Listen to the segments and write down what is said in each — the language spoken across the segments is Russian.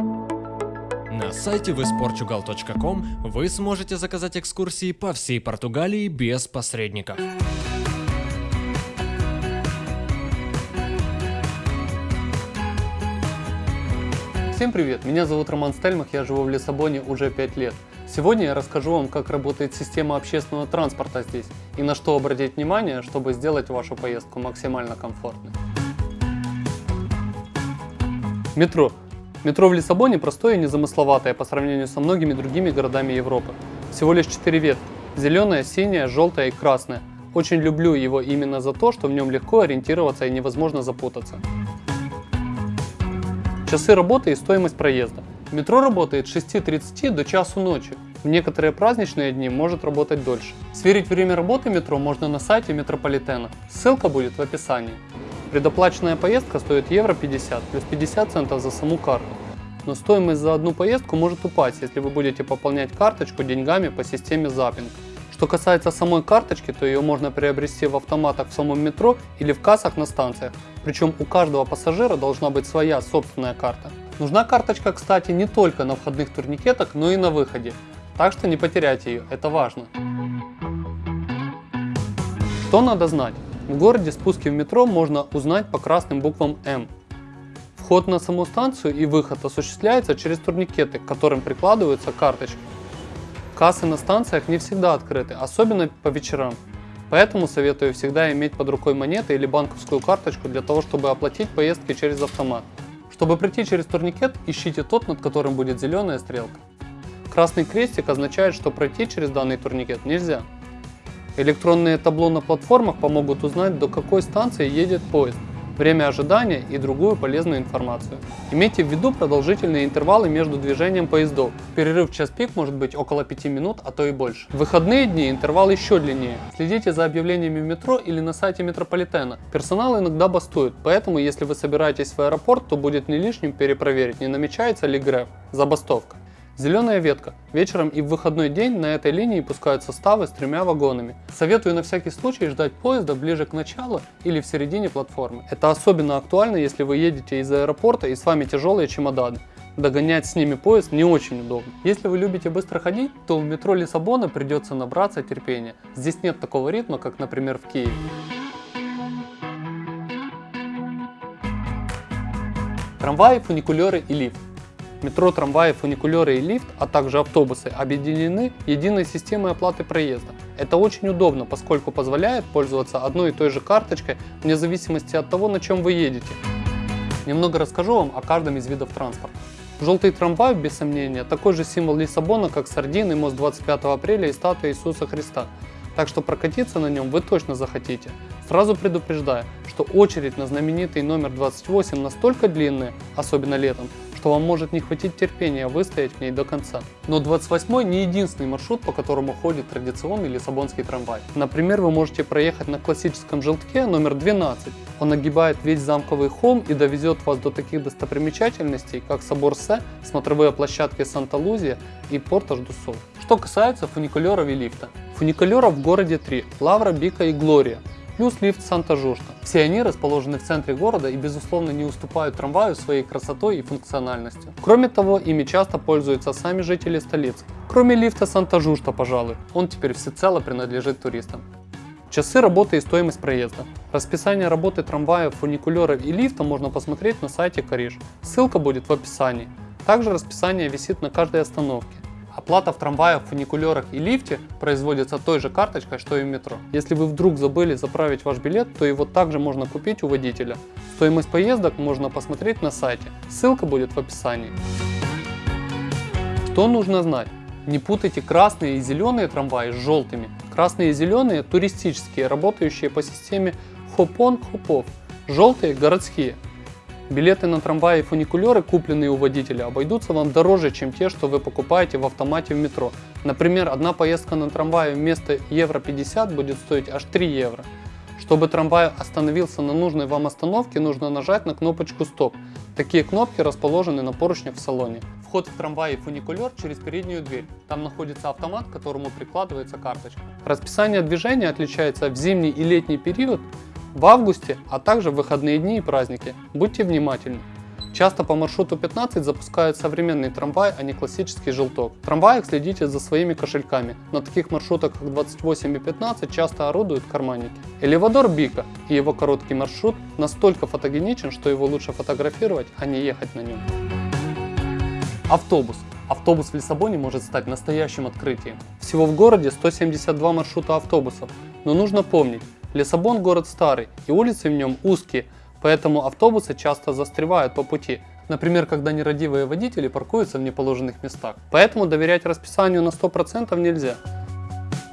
На сайте visportugal.com вы сможете заказать экскурсии по всей Португалии без посредников. Всем привет, меня зовут Роман Стельмах, я живу в Лиссабоне уже 5 лет. Сегодня я расскажу вам, как работает система общественного транспорта здесь и на что обратить внимание, чтобы сделать вашу поездку максимально комфортной. Метро. Метро в Лиссабоне простое и незамысловатое по сравнению со многими другими городами Европы. Всего лишь 4 ветки. Зеленая, синяя, желтая и красная. Очень люблю его именно за то, что в нем легко ориентироваться и невозможно запутаться. Часы работы и стоимость проезда. Метро работает с 6.30 до часу ночи. В некоторые праздничные дни может работать дольше. Сверить время работы метро можно на сайте метрополитена. Ссылка будет в описании. Предоплаченная поездка стоит евро 50 плюс 50 центов за саму карту. Но стоимость за одну поездку может упасть, если вы будете пополнять карточку деньгами по системе Zapping. Что касается самой карточки, то ее можно приобрести в автоматах в самом метро или в кассах на станциях. Причем у каждого пассажира должна быть своя собственная карта. Нужна карточка, кстати, не только на входных турникетах, но и на выходе. Так что не потеряйте ее, это важно. Что надо знать? В городе спуски в метро можно узнать по красным буквам М. Вход на саму станцию и выход осуществляется через турникеты, к которым прикладываются карточки. Кассы на станциях не всегда открыты, особенно по вечерам. Поэтому советую всегда иметь под рукой монеты или банковскую карточку для того, чтобы оплатить поездки через автомат. Чтобы пройти через турникет, ищите тот, над которым будет зеленая стрелка. Красный крестик означает, что пройти через данный турникет нельзя. Электронные табло на платформах помогут узнать, до какой станции едет поезд, время ожидания и другую полезную информацию. Имейте в виду продолжительные интервалы между движением поездов. Перерыв в час пик может быть около 5 минут, а то и больше. В выходные дни интервал еще длиннее. Следите за объявлениями в метро или на сайте метрополитена. Персонал иногда бастует, поэтому если вы собираетесь в аэропорт, то будет не лишним перепроверить, не намечается ли греф, забастовка. Зеленая ветка. Вечером и в выходной день на этой линии пускают составы с тремя вагонами. Советую на всякий случай ждать поезда ближе к началу или в середине платформы. Это особенно актуально, если вы едете из аэропорта и с вами тяжелые чемоданы. Догонять с ними поезд не очень удобно. Если вы любите быстро ходить, то в метро Лиссабона придется набраться терпения. Здесь нет такого ритма, как, например, в Киеве. Трамваи, фуникулеры и лифт. Метро, трамваи, фуникулеры и лифт, а также автобусы объединены единой системой оплаты проезда. Это очень удобно, поскольку позволяет пользоваться одной и той же карточкой вне зависимости от того, на чем вы едете. Немного расскажу вам о каждом из видов транспорта. Желтый трамвай, без сомнения, такой же символ Лиссабона, как Сардин мост 25 апреля и статуя Иисуса Христа. Так что прокатиться на нем вы точно захотите. Сразу предупреждаю, что очередь на знаменитый номер 28 настолько длинная, особенно летом, что вам может не хватить терпения выстоять в ней до конца. Но 28 не единственный маршрут, по которому ходит традиционный лиссабонский трамвай. Например, вы можете проехать на классическом желтке номер 12. Он огибает весь замковый холм и довезет вас до таких достопримечательностей, как собор Се, смотровые площадки Санта-Лузия и Портаж ду Сол. Что касается фуникулеров и лифта. Фуникулеров в городе 3 – Лавра, Бика и Глория плюс лифт Санта-Жушта. Все они расположены в центре города и безусловно не уступают трамваю своей красотой и функциональностью. Кроме того, ими часто пользуются сами жители столицы. Кроме лифта Санта-Жушта, пожалуй, он теперь всецело принадлежит туристам. Часы работы и стоимость проезда. Расписание работы трамваев, фуникулеров и лифта можно посмотреть на сайте Кариш. Ссылка будет в описании. Также расписание висит на каждой остановке. Оплата в трамваях, фуникулерах и лифте производится той же карточкой, что и в метро. Если вы вдруг забыли заправить ваш билет, то его также можно купить у водителя. Стоимость поездок можно посмотреть на сайте, ссылка будет в описании. Что нужно знать? Не путайте красные и зеленые трамваи с желтыми. Красные и зеленые туристические, работающие по системе хоп-он-хоп-офф. Желтые городские, Билеты на трамваи и фуникулеры, купленные у водителя, обойдутся вам дороже, чем те, что вы покупаете в автомате в метро. Например, одна поездка на трамвае вместо евро 50 будет стоить аж 3 евро. Чтобы трамвай остановился на нужной вам остановке, нужно нажать на кнопочку «Стоп». Такие кнопки расположены на поручнях в салоне. Вход в трамвай и фуникулер через переднюю дверь. Там находится автомат, к которому прикладывается карточка. Расписание движения отличается в зимний и летний период в августе, а также в выходные дни и праздники. Будьте внимательны. Часто по маршруту 15 запускают современный трамвай, а не классический желток. В трамваях следите за своими кошельками. На таких маршрутах, как 28 и 15, часто орудуют карманники. Элевадор Бика и его короткий маршрут настолько фотогеничен, что его лучше фотографировать, а не ехать на нем. Автобус. Автобус в Лиссабоне может стать настоящим открытием. Всего в городе 172 маршрута автобусов, но нужно помнить, Лиссабон город старый и улицы в нем узкие, поэтому автобусы часто застревают по пути, например, когда нерадивые водители паркуются в неположенных местах. Поэтому доверять расписанию на 100% нельзя.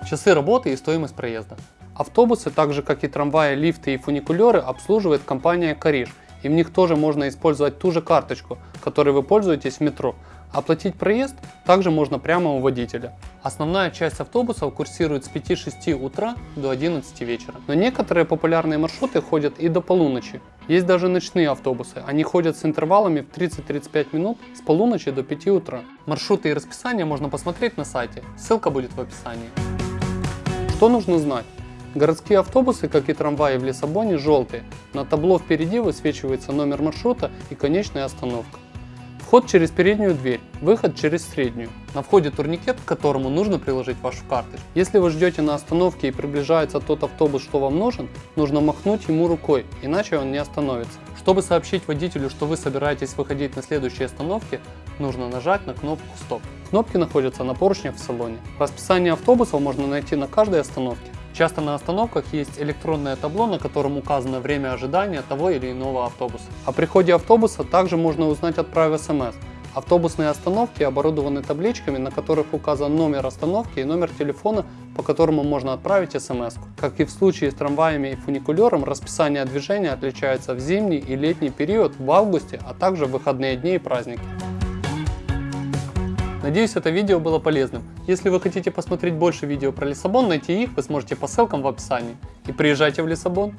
Часы работы и стоимость проезда. Автобусы, так же как и трамваи, лифты и фуникулеры, обслуживает компания Кариш, и в них тоже можно использовать ту же карточку, которой вы пользуетесь в метро. Оплатить проезд также можно прямо у водителя. Основная часть автобусов курсирует с 5-6 утра до 11 вечера. Но некоторые популярные маршруты ходят и до полуночи. Есть даже ночные автобусы. Они ходят с интервалами в 30-35 минут с полуночи до 5 утра. Маршруты и расписание можно посмотреть на сайте. Ссылка будет в описании. Что нужно знать? Городские автобусы, как и трамваи в Лиссабоне, желтые. На табло впереди высвечивается номер маршрута и конечная остановка. Вход через переднюю дверь, выход через среднюю. На входе турникет, к которому нужно приложить вашу карточку. Если вы ждете на остановке и приближается тот автобус, что вам нужен, нужно махнуть ему рукой, иначе он не остановится. Чтобы сообщить водителю, что вы собираетесь выходить на следующей остановке, нужно нажать на кнопку «Стоп». Кнопки находятся на поручнях в салоне. Расписание автобусов можно найти на каждой остановке. Часто на остановках есть электронное табло, на котором указано время ожидания того или иного автобуса. О приходе автобуса также можно узнать отправив смс. Автобусные остановки оборудованы табличками, на которых указан номер остановки и номер телефона, по которому можно отправить смс. Как и в случае с трамваями и фуникулером, расписание движения отличается в зимний и летний период, в августе, а также в выходные дни и праздники. Надеюсь, это видео было полезным. Если вы хотите посмотреть больше видео про Лиссабон, найти их вы сможете по ссылкам в описании. И приезжайте в Лиссабон!